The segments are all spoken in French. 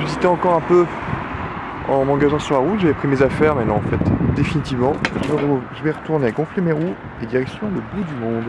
J'hésitais encore un peu en m'engageant sur la route, j'avais pris mes affaires, mais non, en fait, définitivement, je vais retourner gonfler mes roues et direction le bout du monde.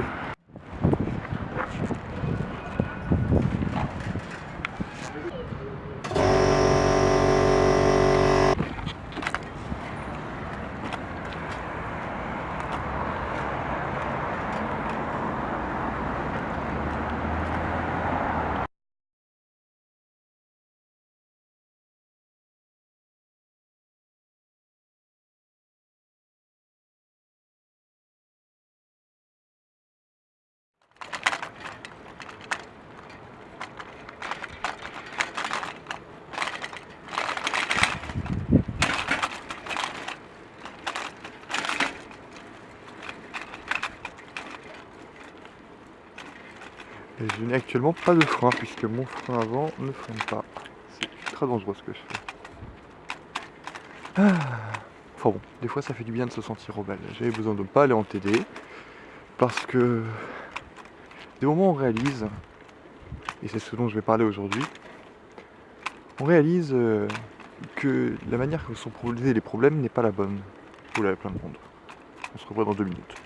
Et je n'ai actuellement pas de frein puisque mon frein avant ne freine pas. C'est très dangereux ce que je fais. Ah. Enfin bon, des fois ça fait du bien de se sentir rebelle. J'avais besoin de ne pas aller en TD parce que des moments on réalise, et c'est ce dont je vais parler aujourd'hui, on réalise euh, que la manière que sont posés les problèmes n'est pas la bonne. L'avez plein de monde. On se revoit dans deux minutes.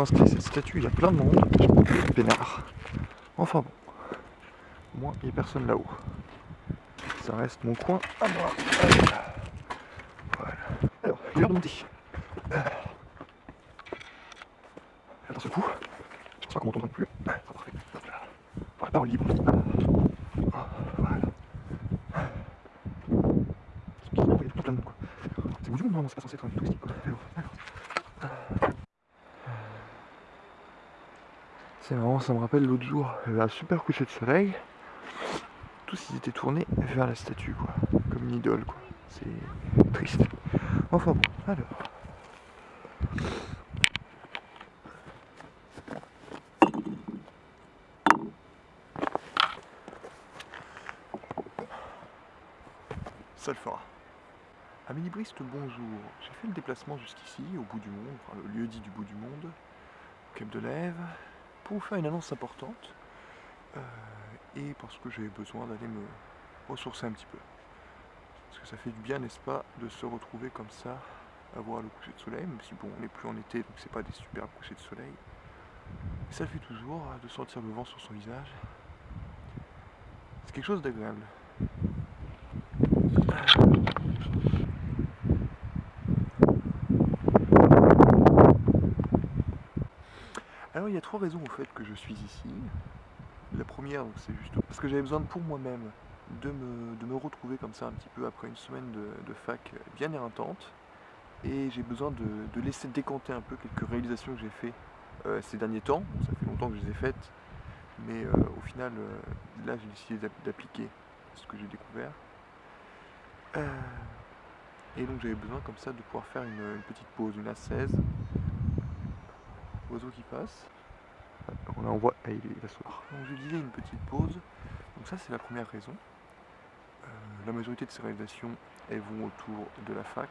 Inscrit cette statue, il y a plein de monde, je peinard. Enfin bon, moins il n'y a personne là-haut. Ça reste mon coin à moi. Voilà. Alors, l'heure de monter. Attends ce coup, je qu'on plus. Parfait. Libre. Voilà. Il y a tout plein. C'est c'est pas censé être un touristique quoi. C'est marrant, ça me rappelle l'autre jour, un super coucher de soleil. Tous ils étaient tournés vers la statue, quoi. Comme une idole, quoi. C'est triste. Enfin bon, alors. Ça le fera. Bonjour. J'ai fait le déplacement jusqu'ici, au bout du monde, enfin le lieu dit du bout du monde, au Cap de Lève pour vous faire une annonce importante euh, et parce que j'ai besoin d'aller me ressourcer un petit peu. Parce que ça fait du bien, n'est-ce pas, de se retrouver comme ça, à voir le coucher de soleil, même si bon, on n'est plus en été, donc c'est pas des superbes couchers de soleil. ça fait toujours euh, de sentir le vent sur son visage. C'est quelque chose d'agréable. Il y a trois raisons au fait que je suis ici. La première, c'est juste parce que j'avais besoin pour moi-même de me, retrouver comme ça un petit peu après une semaine de, fac bien éreintante. Et j'ai besoin de, laisser décanter un peu quelques réalisations que j'ai fait euh, ces derniers temps. ça fait longtemps que je les ai faites, mais euh, au final, euh, là j'ai décidé d'appliquer ce que j'ai découvert. et donc j'avais besoin comme ça de pouvoir faire une, petite pause, une A16, oiseau qui passe. On envoie. Ah, il, va soir. Donc je disais une petite pause. Donc ça c'est la première raison. Euh, la majorité de ces réalisations elles vont autour de la fac.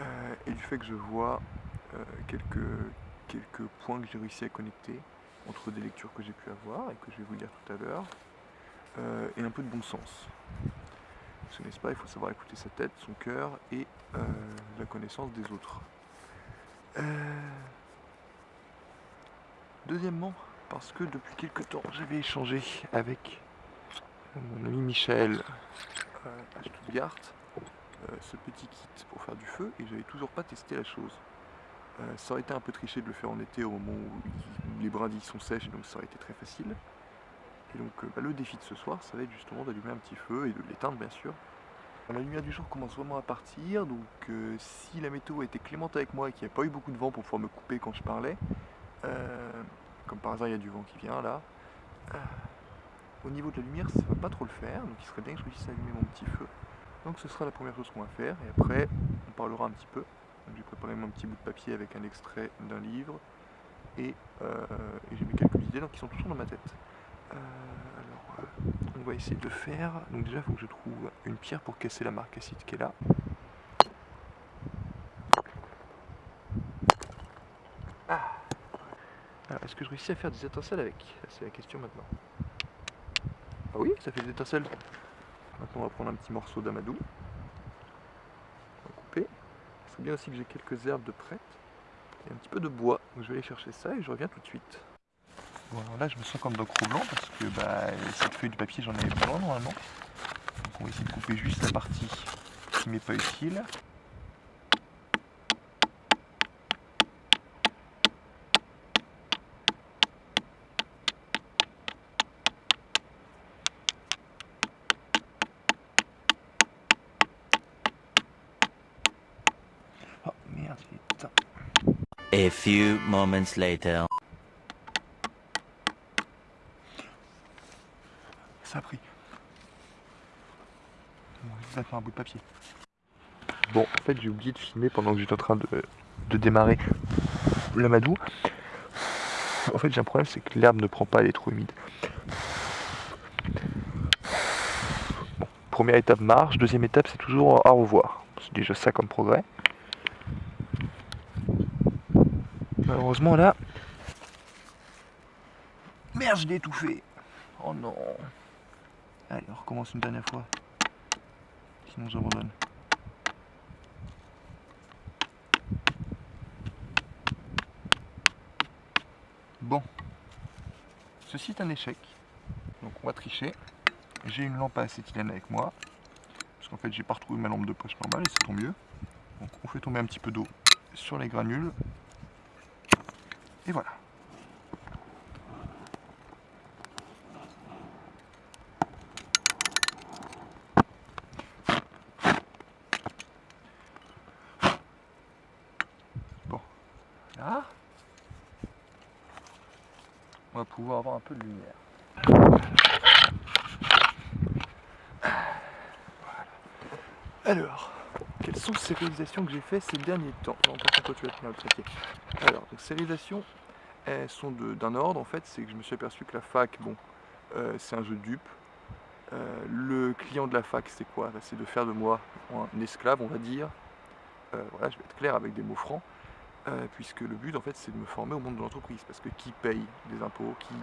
Euh, et du fait que je vois euh, quelques, quelques points que j'ai réussi à connecter entre des lectures que j'ai pu avoir et que je vais vous dire tout à l'heure, et un peu de bon sens. Ce n'est-ce pas, il faut savoir écouter sa tête, son cœur et la connaissance des autres. Deuxièmement, parce que depuis quelques temps, j'avais échangé avec mon ami Michel euh, à Stuttgart euh, ce petit kit pour faire du feu et j'avais toujours pas testé la chose. Euh, ça aurait été un peu triché de le faire en été au moment où les brindilles sont sèches, donc ça aurait été très facile. Et donc bah, le défi de ce soir, ça va être justement d'allumer un petit feu et de l'éteindre bien sûr. La lumière du jour commence vraiment à partir, donc si la météo était clémente avec moi et qu'il n'y a pas eu beaucoup de vent pour pouvoir me couper quand je parlais, euh, comme par hasard, il y a du vent qui vient là. Euh, au niveau de la lumière, ça va pas trop le faire, donc il serait bien que je réussisse à allumer mon petit feu. Donc ce sera la première chose qu'on va faire, et après, on parlera un petit peu. J'ai préparé mon petit bout de papier avec un extrait d'un livre, et, euh, j'ai mis quelques idées donc, qui sont toujours dans ma tête. alors, on on va essayer de faire. Donc déjà, il faut que je trouve une pierre pour casser la marque acide qui est là. Ah Alors, est-ce que je réussis à faire des étincelles avec C'est la question maintenant. Ah oui, ça fait des étincelles. Maintenant, on va prendre un petit morceau d'amadou. On va couper. C'est bien aussi que j'ai quelques herbes de prête et un petit peu de bois. Donc je vais aller chercher ça et je reviens tout de suite. Bon alors là je me sens comme Doc Blanc parce que bah, cette feuille de papier j'en ai besoin normalement. Donc on va essayer de couper juste la partie qui m'est pas utile. Oh merde, putain. A few moments later. Ça a pris. Bon, ça fait un bout de papier. Bon, en fait, j'ai oublié de filmer pendant que j'étais en train de, de démarrer l'amadou. En fait, j'ai un problème, c'est que l'herbe ne prend pas, elle est trop humide. Bon, première étape marche, deuxième étape, c'est toujours au revoir. C'est déjà ça comme progrès. Malheureusement, là... Merde, je l'ai étouffé Oh non Allez, on recommence une dernière fois. Sinon j'abandonne. Bon. Ceci est un échec. Donc on va tricher. J'ai une lampe à acétylène avec moi. Parce qu'en fait j'ai pas retrouvé ma lampe de poche normale et c'est tant mieux. Donc on fait tomber un petit peu d'eau sur les granules. Et voilà. Là, on va pouvoir avoir un peu de lumière. Alors, quelles sont ces réalisations que j'ai fait ces derniers temps contre, tu vas tenir. Alors, ces réalisations, elles sont d'un ordre, en fait, c'est que je me suis aperçu que la fac, bon, euh, c'est un jeu de dupe. Euh, le client de la fac, c'est quoi? Bah, C'est de faire de moi un esclave, on va dire. Euh, voilà, je vais être clair avec des mots francs. Puisque le but en fait c'est de me former au monde de l'entreprise, parce que qui paye les impôts, qui,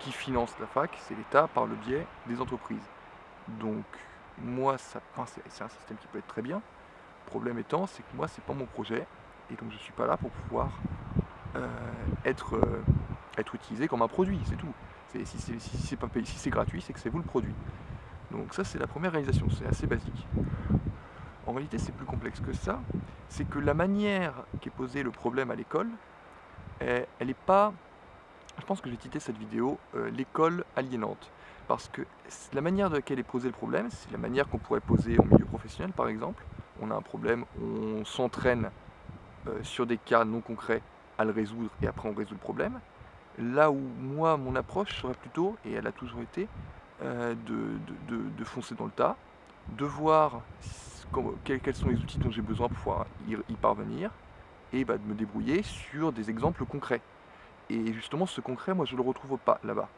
qui finance la fac, c'est l'État par le biais des entreprises. Donc moi, c'est un système qui peut être très bien. Problème étant, c'est que moi, c'est pas mon projet, et donc je suis pas là pour pouvoir euh, être, euh, être utilisé comme un produit, c'est tout. Si c'est gratuit, c'est que c'est vous le produit. Donc ça, c'est la première réalisation, c'est assez basique. En réalité, c'est plus complexe que ça. C'est que la manière qui est posé le problème à l'école, elle n'est pas... Je pense que j'ai titré cette vidéo euh, l'école aliénante. Parce que la manière de laquelle est posé le problème, c'est la manière qu'on pourrait poser en milieu professionnel, par exemple. On a un problème, on s'entraîne euh, sur des cas non concrets à le résoudre et après on résout le problème. Là où moi, mon approche serait plutôt, et elle a toujours été, euh, de, foncer dans le tas, de voir quels, sont les outils dont j'ai besoin pour pouvoir y, parvenir, et bah, de me débrouiller sur des exemples concrets. Et justement, ce concret, moi, je ne le retrouve pas là-bas.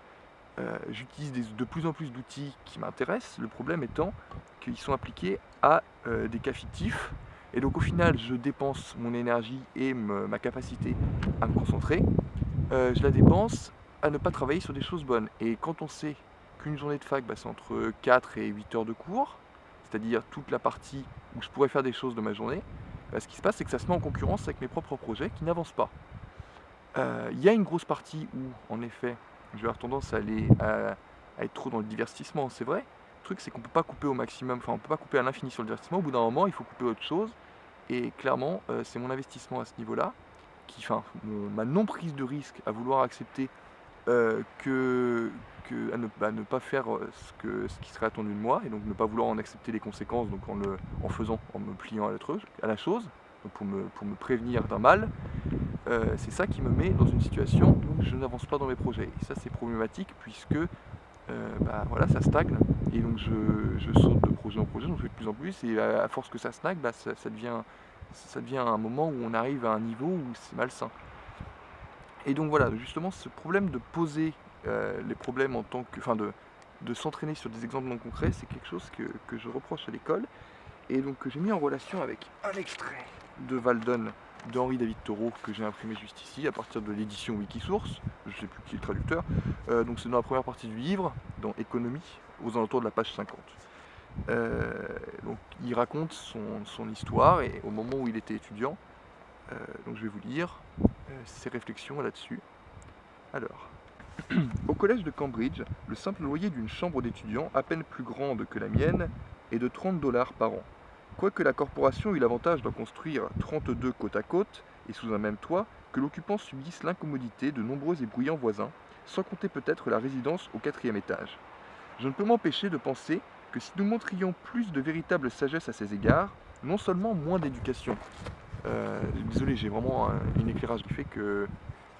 Euh, j'utilise de plus en plus d'outils qui m'intéressent, le problème étant qu'ils sont appliqués à euh, des cas fictifs, et donc au final, je dépense mon énergie et ma capacité à me concentrer, euh, je la dépense à ne pas travailler sur des choses bonnes. Et quand on sait qu'une journée de fac, c'est entre 4 et 8 heures de cours, c'est-à-dire toute la partie où je pourrais faire des choses de ma journée, bah, ce qui se passe, c'est que ça se met en concurrence avec mes propres projets qui n'avancent pas. Il y a une grosse partie où, en effet, je vais avoir tendance à aller à, être trop dans le divertissement, c'est vrai. Le truc, c'est qu'on ne peut pas couper au maximum, enfin, on peut pas couper à l'infini sur le divertissement. Au bout d'un moment, il faut couper autre chose. Et clairement, euh, c'est mon investissement à ce niveau-là, qui, enfin, ma non-prise de risque à vouloir accepter euh, que, à ne, pas faire euh, ce, qui serait attendu de moi et donc ne pas vouloir en accepter les conséquences donc en, le, en faisant, en me pliant à la, à la chose, pour, me, pour me prévenir d'un mal, euh, c'est ça qui me met dans une situation où je n'avance pas dans mes projets. Et ça c'est problématique puisque bah, voilà, ça stagne et donc je, saute de projet en projet, j'en fais de plus en plus et à, force que ça stagne, bah, ça, devient, ça devient un moment où on arrive à un niveau où c'est malsain. Et donc voilà, justement, ce problème de poser euh, les problèmes en tant que. Enfin, de, de s'entraîner sur des exemples non concrets, c'est quelque chose que, que, je reproche à l'école, et donc que j'ai mis en relation avec un extrait de Valdon de Henri David Thoreau que j'ai imprimé juste ici à partir de l'édition Wikisource, je ne sais plus qui est le traducteur, euh, donc c'est dans la première partie du livre, dans Économie, aux alentours de la page 50. Euh, donc il raconte son, histoire et au moment où il était étudiant, euh, donc je vais vous lire ses réflexions là-dessus. Alors, au collège de Cambridge, le simple loyer d'une chambre d'étudiant, à peine plus grande que la mienne, est de 30 dollars par an. Quoique la corporation eut l'avantage d'en construire 32 côte à côte et sous un même toit, que l'occupant subisse l'incommodité de nombreux et bruyants voisins, sans compter peut-être la résidence au quatrième étage. Je ne peux m'empêcher de penser que si nous montrions plus de véritable sagesse à ces égards, non seulement moins d'éducation, euh, désolé j'ai vraiment un, éclairage qui fait que,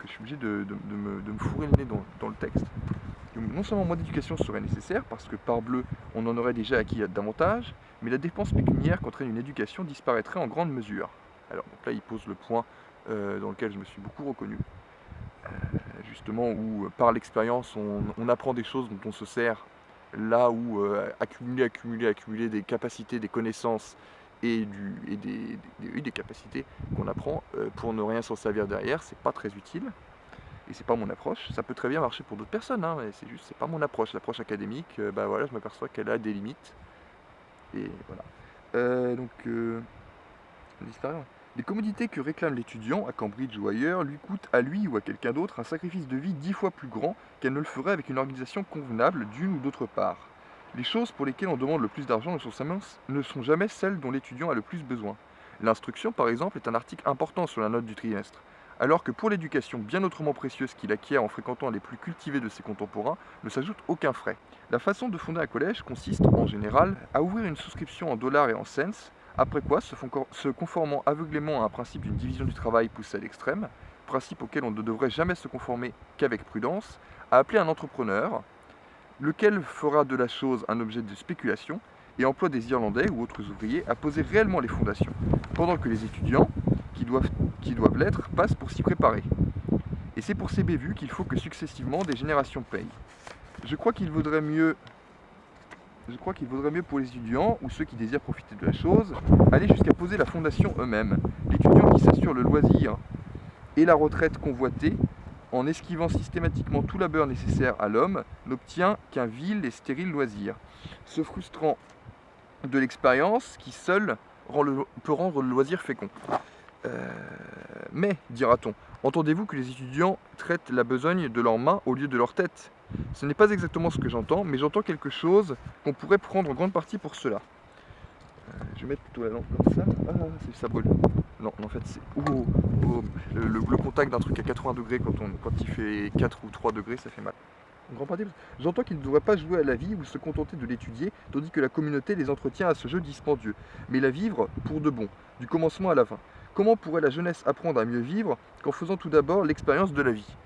je suis obligé de, me, fourrer le nez dans le texte, non seulement moins d'éducation serait nécessaire, parce que par bleu, on en aurait déjà acquis davantage, mais la dépense pécuniaire qu'entraîne une éducation disparaîtrait en grande mesure. Alors là, il pose le point euh, dans lequel je me suis beaucoup reconnu, euh, justement où par l'expérience, on, apprend des choses dont on se sert, là où euh, accumuler, accumuler, accumuler des capacités, des connaissances et, des capacités qu'on apprend pour ne rien s'en servir derrière, c'est pas très utile et c'est pas mon approche. Ça peut très bien marcher pour d'autres personnes, hein, mais c'est juste, c'est pas mon approche. L'approche académique, euh, bah voilà, je m'aperçois qu'elle a des limites. Et voilà. Euh, donc, euh, les commodités que réclame l'étudiant à Cambridge ou ailleurs lui coûtent à lui ou à quelqu'un d'autre un sacrifice de vie dix fois plus grand qu'elle ne le ferait avec une organisation convenable d'une ou d'autre part. Les choses pour lesquelles on demande le plus d'argent ne sont jamais celles dont l'étudiant a le plus besoin. L'instruction, par exemple, est un article important sur la note du trimestre alors que pour l'éducation bien autrement précieuse qu'il acquiert en fréquentant les plus cultivés de ses contemporains, ne s'ajoute aucun frais. La façon de fonder un collège consiste, en général, à ouvrir une souscription en dollars et en cents, après quoi, se conformant aveuglément à un principe d'une division du travail poussé à l'extrême, principe auquel on ne devrait jamais se conformer qu'avec prudence, à appeler un entrepreneur, lequel fera de la chose un objet de spéculation, et emploie des Irlandais ou autres ouvriers à poser réellement les fondations, pendant que les étudiants, qui doivent, qui doivent l'être passent pour s'y préparer. Et c'est pour ces bévues qu'il faut que successivement des générations payent. Je crois qu'il vaudrait mieux je crois qu'il vaudrait mieux pour les étudiants, ou ceux qui désirent profiter de la chose, aller jusqu'à poser la fondation eux-mêmes. L'étudiant qui s'assure le loisir et la retraite convoitée, en esquivant systématiquement tout labeur nécessaire à l'homme, n'obtient qu'un vil et stérile loisir, se frustrant de l'expérience qui seule peut rendre le loisir fécond. Euh, mais, dira-t-on, entendez-vous que les étudiants traitent la besogne de leurs mains au lieu de leur tête? Ce n'est pas exactement ce que j'entends, mais j'entends quelque chose qu'on pourrait prendre en grande partie pour cela. Euh, je vais mettre plutôt la lampe comme ça. Ah, ça brûle. Non, en fait, c'est... Oh, oh, le, contact d'un truc à 80 degrés quand, quand il fait 4 ou 3 degrés, ça fait mal. J'entends qu'ils ne devraient pas jouer à la vie ou se contenter de l'étudier, tandis que la communauté les entretient à ce jeu dispendieux, mais la vivre pour de bon, du commencement à la fin. Comment pourrait la jeunesse apprendre à mieux vivre qu'en faisant tout d'abord l'expérience de la vie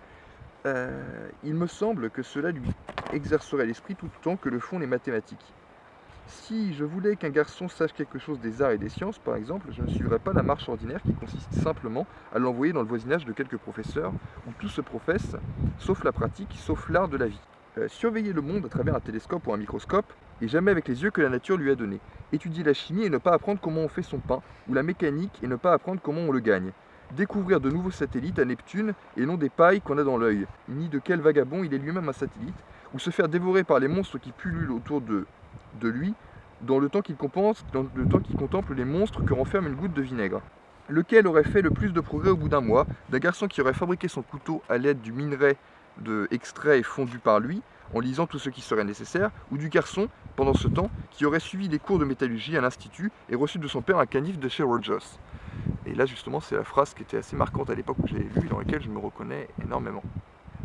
euh, Il me semble que cela lui exercerait l'esprit tout autant que le font les mathématiques. Si je voulais qu'un garçon sache quelque chose des arts et des sciences, par exemple, je ne suivrais pas la marche ordinaire qui consiste simplement à l'envoyer dans le voisinage de quelques professeurs, où tout se professe, sauf la pratique, sauf l'art de la vie. Euh, surveiller le monde à travers un télescope ou un microscope, et jamais avec les yeux que la nature lui a donnés. Étudier la chimie et ne pas apprendre comment on fait son pain, ou la mécanique et ne pas apprendre comment on le gagne. Découvrir de nouveaux satellites à Neptune et non des pailles qu'on a dans l'œil, ni de quel vagabond il est lui-même un satellite, ou se faire dévorer par les monstres qui pullulent autour de, lui, dans le temps qu'il contemple les monstres que renferme une goutte de vinaigre. Lequel aurait fait le plus de progrès au bout d'un mois D'un garçon qui aurait fabriqué son couteau à l'aide du minerai de extrait fondu par lui, en lisant tout ce qui serait nécessaire, ou du garçon, pendant ce temps, qui aurait suivi des cours de métallurgie à l'Institut et reçu de son père un canif de chez Rogers. Et là, justement, c'est la phrase qui était assez marquante à l'époque où j'ai lu, dans laquelle je me reconnais énormément.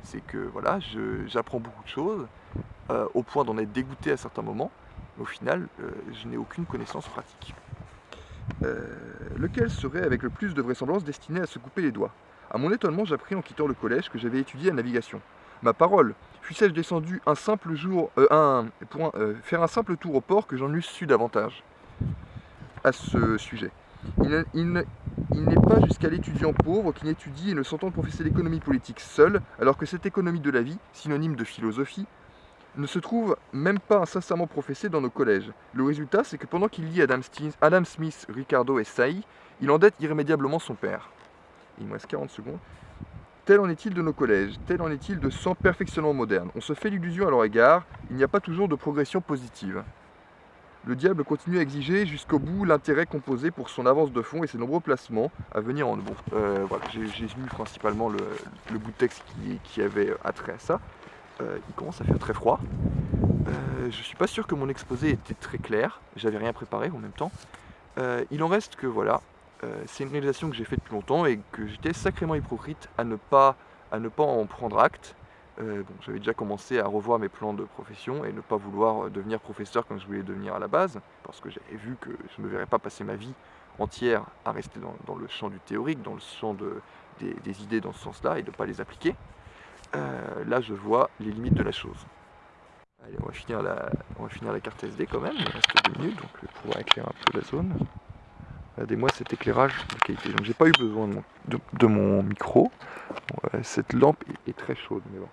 C'est que, voilà, j'apprends beaucoup de choses, euh, au point d'en être dégoûté à certains moments, mais au final, euh, je n'ai aucune connaissance pratique. Euh, lequel serait, avec le plus de vraisemblance, destiné à se couper les doigts? À mon étonnement, j'appris en quittant le collège que j'avais étudié la navigation. Ma parole, fussé-je descendu un simple jour, euh, un, pour euh, faire un simple tour au port que j'en eusse su davantage à ce sujet. Il, n'est pas jusqu'à l'étudiant pauvre qui n'étudie et ne s'entend professer l'économie politique seul, alors que cette économie de la vie, synonyme de philosophie, ne se trouve même pas incessamment professé dans nos collèges. Le résultat, c'est que pendant qu'il lit Adam, Adam Smith, Ricardo et Saï, il endette irrémédiablement son père. Il me reste 40 secondes. Tel en est-il de nos collèges, tel en est-il de sans perfectionnement moderne. On se fait l'illusion à leur égard, il n'y a pas toujours de progression positive. Le diable continue à exiger jusqu'au bout l'intérêt composé pour son avance de fond et ses nombreux placements à venir en bon. Euh, voilà, j'ai lu principalement le, bout de texte qui, avait attrait à ça. Euh, il commence à faire très froid. Euh, je suis pas sûr que mon exposé était très clair, j'avais rien préparé en même temps. il en reste que voilà, euh, c'est une réalisation que j'ai faite depuis longtemps et que j'étais sacrément hypocrite à ne pas, en prendre acte. Euh, j'avais déjà commencé à revoir mes plans de profession et ne pas vouloir devenir professeur comme je voulais devenir à la base, parce que j'avais vu que je ne verrais pas passer ma vie entière à rester dans, le champ du théorique, dans le champ de, des, idées dans ce sens-là et de ne pas les appliquer. Euh, là, je vois les limites de la chose. Allez, on va finir la, on va finir la carte SD quand même, il reste deux minutes, donc je vais pouvoir éclairer un peu la zone. Regardez-moi cet éclairage de qualité. Donc j'ai pas eu besoin de mon, micro. cette lampe est, très chaude, mais bon.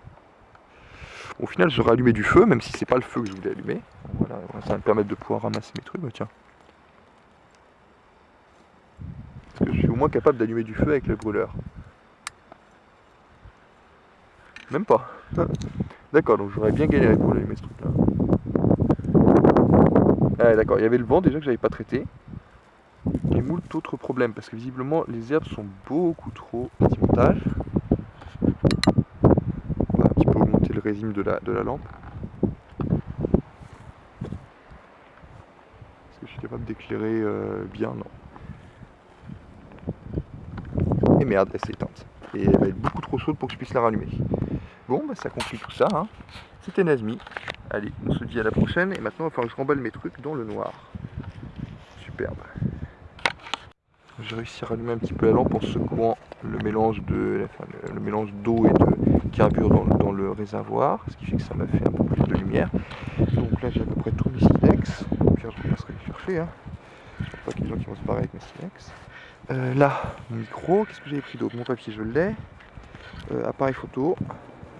Au final, j'aurais allumé du feu, même si c'est pas le feu que je voulais allumer. Voilà, ça va me permettre de pouvoir ramasser mes trucs. Bah, tiens. Parce que je suis au moins capable d'allumer du feu avec le brûleur. Même pas. D'accord, donc j'aurais bien galéré pour allumer ce truc là. Ah d'accord, il y avait le vent déjà que j'avais pas traité et moult autres problèmes parce que visiblement les herbes sont beaucoup trop anti-montage. On va un petit peu augmenter le résime de la, de la lampe. Est-ce que je suis capable d'éclairer euh, bien? Non. Et merde, elle s'est. Et elle va être beaucoup trop chaude pour que je puisse la rallumer. Bon, bah, ça conclut tout ça. Hein. C'était Nazmi. Allez, on se dit à la prochaine. Et maintenant, il va falloir que je remballe mes trucs dans le noir. Superbe j'ai réussi à rallumer un petit peu la lampe en secouant le mélange de le, mélange d'eau et de carbure dans, le réservoir, ce qui fait que ça m'a fait un peu plus de lumière. Donc là j'ai à peu près tous mes silex, Pierre je passerai les chercher. Hein. Je pas qu'il y ait des gens qui vont se barrer avec mes silex. Euh, là, mon micro, qu'est-ce que j'ai pris d'autre? Mon papier je l'ai. Euh, appareil photo,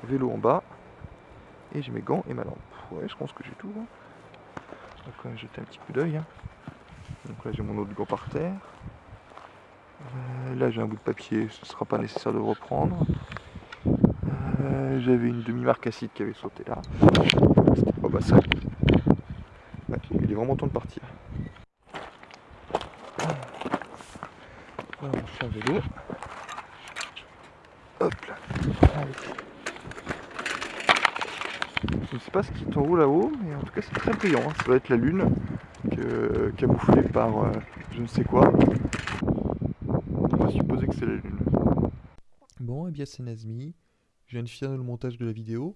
vélo en bas. Et j'ai mes gants et ma lampe. Ouais, je pense que j'ai tout. Hein. Quand même jeter un petit coup d'œil. Hein. Donc là j'ai mon autre gant par terre. Euh, là j'ai un bout de papier, ce ne sera pas nécessaire de reprendre. Euh, j'avais une demi-marque acide qui avait sauté là. Oh bah ça. il est vraiment temps de partir. Hop là. Je ne sais pas ce qui est en haut là-haut, mais en tout cas c'est très brillant. Hein. Ça doit être la lune camouflée par euh, je ne sais quoi Bon, et eh bien c'est Nazmi. Je viens de finir le montage de la vidéo.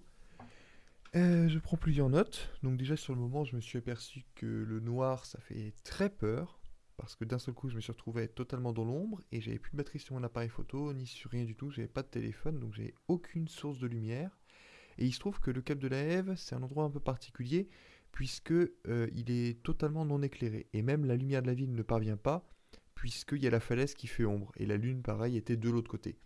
Euh, je prends plusieurs notes. Donc déjà sur le moment, je me suis aperçu que le noir, ça fait très peur. Parce que d'un seul coup, je me suis retrouvé totalement dans l'ombre et j'avais plus de batterie sur mon appareil photo, ni sur rien du tout. J'avais pas de téléphone, donc j'avais aucune source de lumière. Et il se trouve que le Cap de la Hève, c'est un endroit un peu particulier, puisque euh, il est totalement non éclairé. Et même la lumière de la ville ne parvient pas puisqu'il y a la falaise qui fait ombre, et la lune, pareil, était de l'autre côté.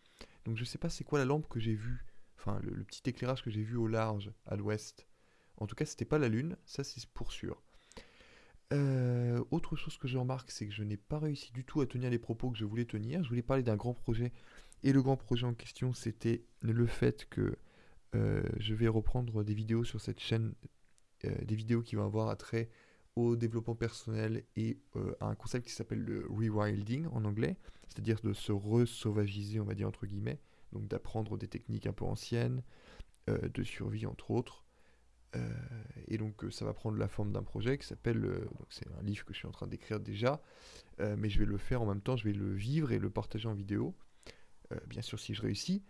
Donc je sais pas c'est quoi la lampe que j'ai vue, enfin le, petit éclairage que j'ai vu au large, à l'ouest. En tout cas, c'était pas la lune, ça c'est pour sûr. Euh, autre chose que je remarque, c'est que je n'ai pas réussi du tout à tenir les propos que je voulais tenir. Je voulais parler d'un grand projet, et le grand projet en question, c'était le fait que euh, je vais reprendre des vidéos sur cette chaîne, euh, des vidéos qui vont avoir attrait au développement personnel et euh, à un concept qui s'appelle le rewilding en anglais, c'est-à-dire de se re-sauvagiser, on va dire entre guillemets, donc d'apprendre des techniques un peu anciennes, euh, de survie entre autres. Euh, et donc ça va prendre la forme d'un projet qui s'appelle, donc c'est un livre que je suis en train d'écrire déjà, mais je vais le faire en même temps, je vais le vivre et le partager en vidéo, bien sûr si je réussis,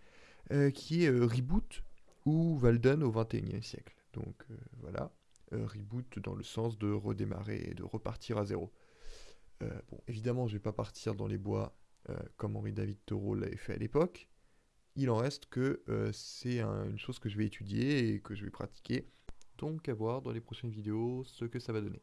qui est Reboot ou Walden au 21e siècle. Donc voilà. Euh, reboot dans le sens de redémarrer et de repartir à zéro. Euh, bon, évidemment, je ne vais pas partir dans les bois euh, comme Henri David Thoreau l'avait fait à l'époque. Il en reste que c'est une chose que je vais étudier et que je vais pratiquer. Donc à voir dans les prochaines vidéos ce que ça va donner.